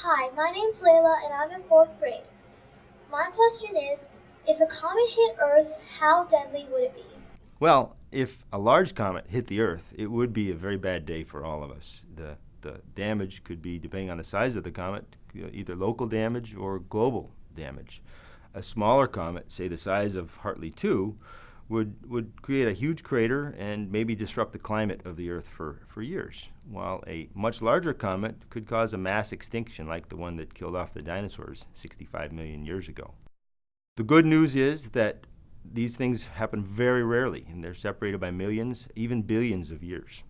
Hi, my name's Layla and I'm in fourth grade. My question is if a comet hit Earth, how deadly would it be? Well, if a large comet hit the Earth, it would be a very bad day for all of us. The, the damage could be, depending on the size of the comet, either local damage or global damage. A smaller comet, say the size of Hartley 2, would, would create a huge crater and maybe disrupt the climate of the Earth for, for years, while a much larger comet could cause a mass extinction like the one that killed off the dinosaurs 65 million years ago. The good news is that these things happen very rarely, and they're separated by millions, even billions of years.